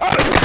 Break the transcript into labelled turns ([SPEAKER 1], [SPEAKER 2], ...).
[SPEAKER 1] Ah!